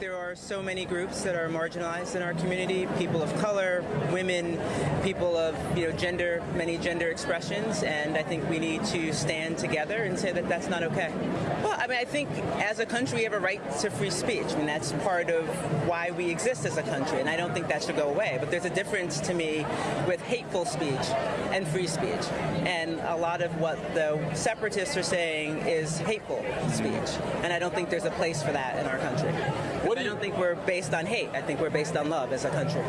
there are so many groups that are marginalized in our community people of color, women, people of you know, gender, many gender expressions, and I think we need to stand together and say that that's not okay. Well, I mean, I think as a country we have a right to free speech. I mean, that's part of why we exist as a country, and I don't think that should go away. But there's a difference to me with hateful speech and free speech. And a lot of what the separatists are saying is hateful speech. And I don't think there's a place for that in our country. What do I you- don't think we're based on hate. I think we're based on love as a country.